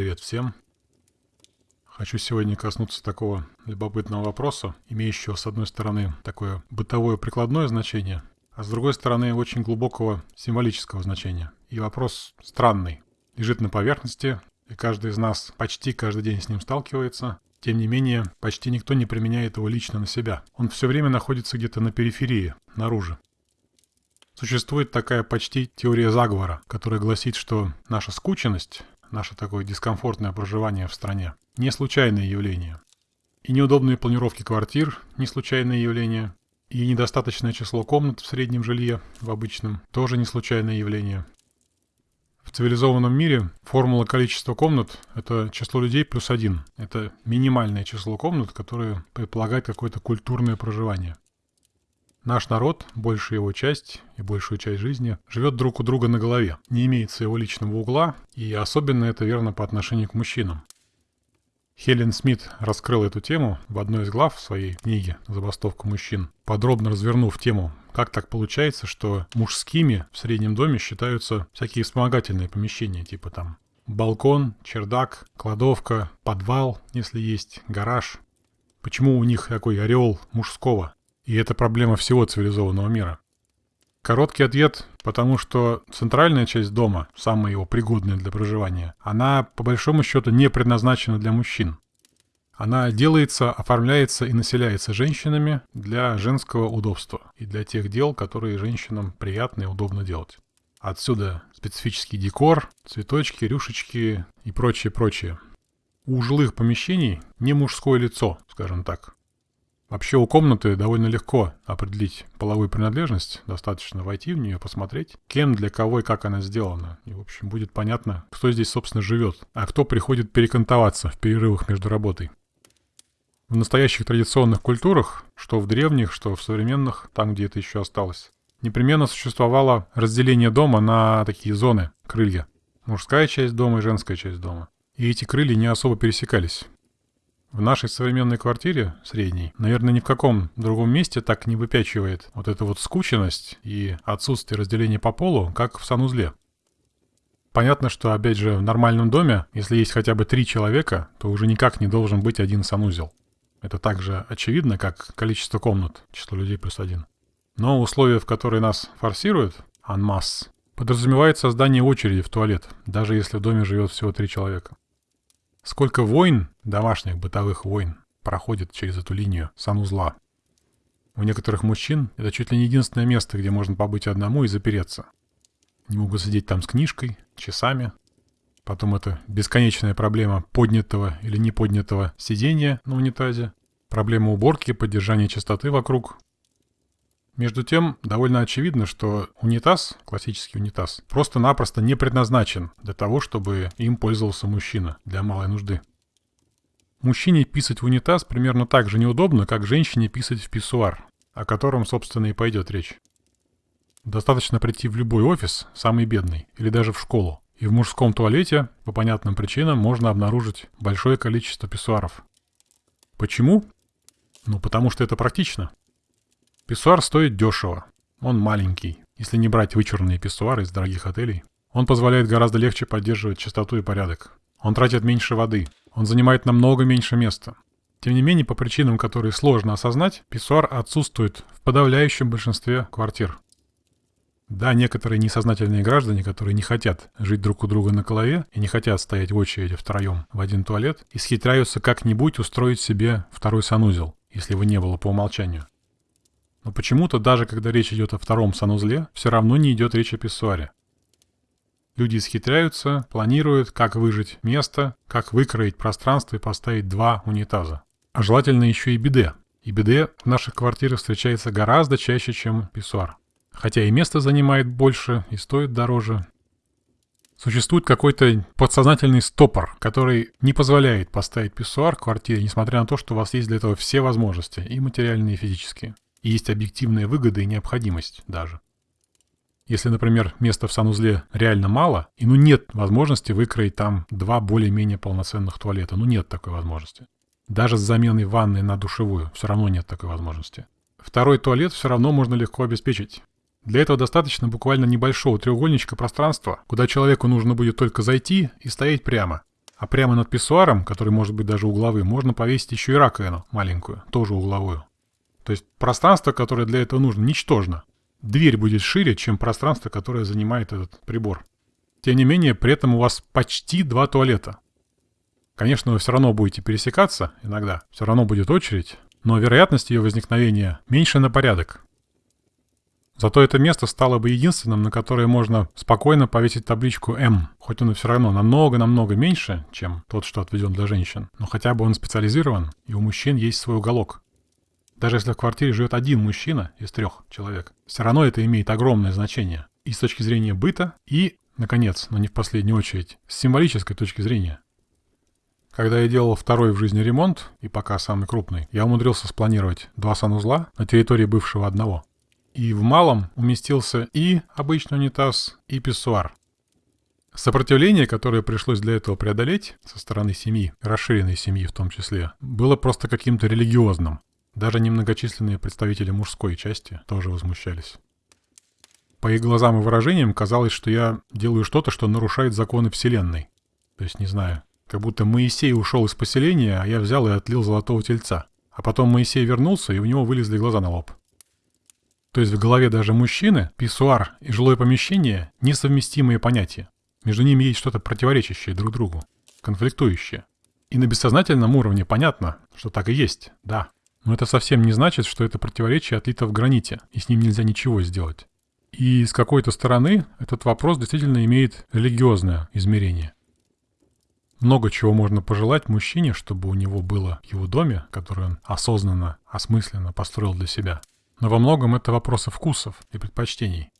Привет всем! Хочу сегодня коснуться такого любопытного вопроса, имеющего с одной стороны такое бытовое прикладное значение, а с другой стороны очень глубокого символического значения. И вопрос странный, лежит на поверхности, и каждый из нас почти каждый день с ним сталкивается. Тем не менее, почти никто не применяет его лично на себя. Он все время находится где-то на периферии, наружу. Существует такая почти теория заговора, которая гласит, что наша скученность, наше такое дискомфортное проживание в стране, не случайное явление. И неудобные планировки квартир – не случайное явление. И недостаточное число комнат в среднем жилье, в обычном, тоже не случайное явление. В цивилизованном мире формула количества комнат – это число людей плюс один. Это минимальное число комнат, которое предполагает какое-то культурное проживание. Наш народ, большая его часть и большую часть жизни, живет друг у друга на голове, не имеет своего личного угла, и особенно это верно по отношению к мужчинам. Хелен Смит раскрыла эту тему в одной из глав своей книги «Забастовка мужчин», подробно развернув тему, как так получается, что мужскими в среднем доме считаются всякие вспомогательные помещения, типа там балкон, чердак, кладовка, подвал, если есть, гараж. Почему у них такой ореол мужского? И это проблема всего цивилизованного мира. Короткий ответ, потому что центральная часть дома, самая его пригодная для проживания, она по большому счету не предназначена для мужчин. Она делается, оформляется и населяется женщинами для женского удобства и для тех дел, которые женщинам приятно и удобно делать. Отсюда специфический декор, цветочки, рюшечки и прочее-прочее. У жилых помещений не мужское лицо, скажем так. Вообще у комнаты довольно легко определить половую принадлежность, достаточно войти в нее, посмотреть, кем, для кого и как она сделана. И, в общем, будет понятно, кто здесь, собственно, живет, а кто приходит перекантоваться в перерывах между работой. В настоящих традиционных культурах, что в древних, что в современных, там, где это еще осталось, непременно существовало разделение дома на такие зоны, крылья. Мужская часть дома и женская часть дома. И эти крылья не особо пересекались. В нашей современной квартире, средней, наверное, ни в каком другом месте так не выпячивает вот эта вот скученность и отсутствие разделения по полу, как в санузле. Понятно, что, опять же, в нормальном доме, если есть хотя бы три человека, то уже никак не должен быть один санузел. Это так же очевидно, как количество комнат, число людей плюс один. Но условия, в которые нас форсируют, анмасс, подразумевает создание очереди в туалет, даже если в доме живет всего три человека. Сколько войн, домашних бытовых войн, проходит через эту линию санузла. У некоторых мужчин это чуть ли не единственное место, где можно побыть одному и запереться. Не могут сидеть там с книжкой, часами. Потом это бесконечная проблема поднятого или не поднятого сидения на унитазе. Проблема уборки, поддержания чистоты вокруг. Между тем, довольно очевидно, что унитаз, классический унитаз, просто-напросто не предназначен для того, чтобы им пользовался мужчина для малой нужды. Мужчине писать в унитаз примерно так же неудобно, как женщине писать в писсуар, о котором, собственно, и пойдет речь. Достаточно прийти в любой офис, самый бедный, или даже в школу, и в мужском туалете, по понятным причинам, можно обнаружить большое количество писсуаров. Почему? Ну, потому что это практично. Писсуар стоит дешево. Он маленький, если не брать вычурные писсуары из дорогих отелей. Он позволяет гораздо легче поддерживать чистоту и порядок. Он тратит меньше воды. Он занимает намного меньше места. Тем не менее, по причинам, которые сложно осознать, писсуар отсутствует в подавляющем большинстве квартир. Да, некоторые несознательные граждане, которые не хотят жить друг у друга на голове и не хотят стоять в очереди втроем в один туалет, исхитряются как-нибудь устроить себе второй санузел, если его не было по умолчанию. Но почему-то даже когда речь идет о втором санузле, все равно не идет речь о писсуаре. Люди исхитряются, планируют, как выжить место, как выкроить пространство и поставить два унитаза. А желательно еще и биде. И биде в наших квартирах встречается гораздо чаще, чем писсуар. Хотя и место занимает больше, и стоит дороже. Существует какой-то подсознательный стопор, который не позволяет поставить писсуар в квартире, несмотря на то, что у вас есть для этого все возможности, и материальные, и физические. Есть объективные выгоды и необходимость даже. Если, например, места в санузле реально мало, и ну нет возможности выкроить там два более-менее полноценных туалета, ну нет такой возможности. Даже с заменой ванной на душевую все равно нет такой возможности. Второй туалет все равно можно легко обеспечить. Для этого достаточно буквально небольшого треугольничка пространства, куда человеку нужно будет только зайти и стоять прямо. А прямо над писсуаром, который может быть даже угловым, можно повесить еще и раковину маленькую, тоже угловую. То есть пространство, которое для этого нужно, ничтожно. Дверь будет шире, чем пространство, которое занимает этот прибор. Тем не менее, при этом у вас почти два туалета. Конечно, вы все равно будете пересекаться иногда, все равно будет очередь, но вероятность ее возникновения меньше на порядок. Зато это место стало бы единственным, на которое можно спокойно повесить табличку М, хоть он и все равно намного-намного меньше, чем тот, что отведен для женщин, но хотя бы он специализирован, и у мужчин есть свой уголок. Даже если в квартире живет один мужчина из трех человек, все равно это имеет огромное значение. И с точки зрения быта, и, наконец, но не в последнюю очередь, с символической точки зрения. Когда я делал второй в жизни ремонт, и пока самый крупный, я умудрился спланировать два санузла на территории бывшего одного. И в малом уместился и обычный унитаз, и писсуар. Сопротивление, которое пришлось для этого преодолеть со стороны семьи, расширенной семьи в том числе, было просто каким-то религиозным. Даже немногочисленные представители мужской части тоже возмущались. По их глазам и выражениям казалось, что я делаю что-то, что нарушает законы Вселенной. То есть, не знаю, как будто Моисей ушел из поселения, а я взял и отлил золотого тельца. А потом Моисей вернулся, и у него вылезли глаза на лоб. То есть в голове даже мужчины писсуар и жилое помещение – несовместимые понятия. Между ними есть что-то противоречащее друг другу, конфликтующее. И на бессознательном уровне понятно, что так и есть, да. Но это совсем не значит, что это противоречие отлито в граните, и с ним нельзя ничего сделать. И с какой-то стороны этот вопрос действительно имеет религиозное измерение. Много чего можно пожелать мужчине, чтобы у него было в его доме, который он осознанно, осмысленно построил для себя. Но во многом это вопросы вкусов и предпочтений.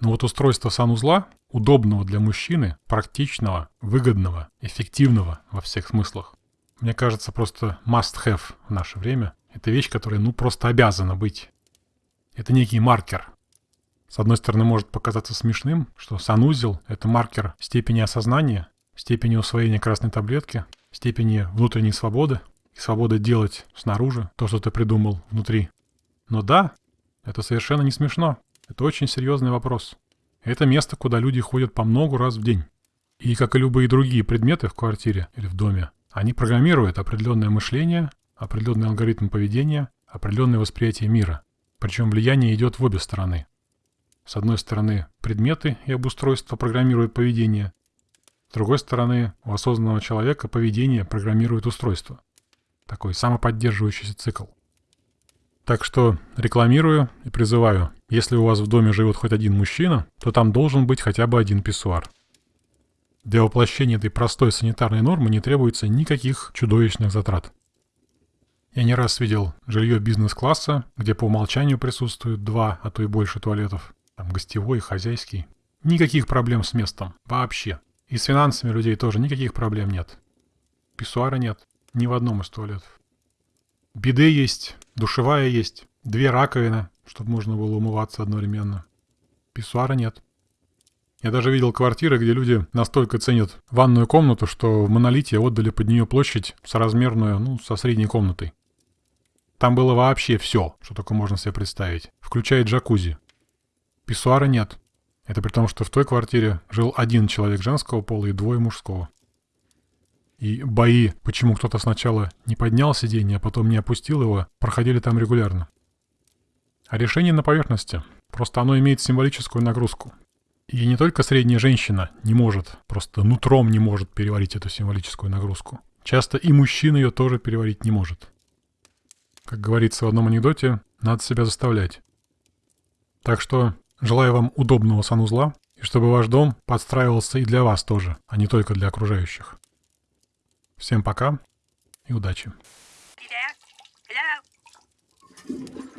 Но вот устройство санузла, удобного для мужчины, практичного, выгодного, эффективного во всех смыслах, мне кажется, просто must-have в наше время. Это вещь, которая, ну, просто обязана быть. Это некий маркер. С одной стороны, может показаться смешным, что санузел — это маркер степени осознания, степени усвоения красной таблетки, степени внутренней свободы и свободы делать снаружи то, что ты придумал внутри. Но да, это совершенно не смешно. Это очень серьезный вопрос. Это место, куда люди ходят по много раз в день. И, как и любые другие предметы в квартире или в доме, они программируют определенное мышление, определенный алгоритм поведения, определенное восприятие мира. Причем влияние идет в обе стороны. С одной стороны, предметы и обустройство программируют поведение. С другой стороны, у осознанного человека поведение программирует устройство. Такой самоподдерживающийся цикл. Так что рекламирую и призываю, если у вас в доме живет хоть один мужчина, то там должен быть хотя бы один писсуар. Для воплощения этой простой санитарной нормы не требуется никаких чудовищных затрат. Я не раз видел жилье бизнес-класса, где по умолчанию присутствуют два, а то и больше туалетов. Там гостевой и хозяйский. Никаких проблем с местом. Вообще. И с финансами людей тоже никаких проблем нет. Писсуара нет. Ни в одном из туалетов. Биде есть, душевая есть, две раковины, чтобы можно было умываться одновременно. Писсуара нет. Я даже видел квартиры, где люди настолько ценят ванную комнату, что в монолите отдали под нее площадь соразмерную, ну, со средней комнатой. Там было вообще все, что только можно себе представить, включая джакузи. Писсуара нет. Это при том, что в той квартире жил один человек женского пола и двое мужского. И бои, почему кто-то сначала не поднял сиденье, а потом не опустил его, проходили там регулярно. А решение на поверхности. Просто оно имеет символическую нагрузку. И не только средняя женщина не может, просто нутром не может переварить эту символическую нагрузку. Часто и мужчина ее тоже переварить не может. Как говорится в одном анекдоте, надо себя заставлять. Так что желаю вам удобного санузла, и чтобы ваш дом подстраивался и для вас тоже, а не только для окружающих. Всем пока и удачи. There? Hello?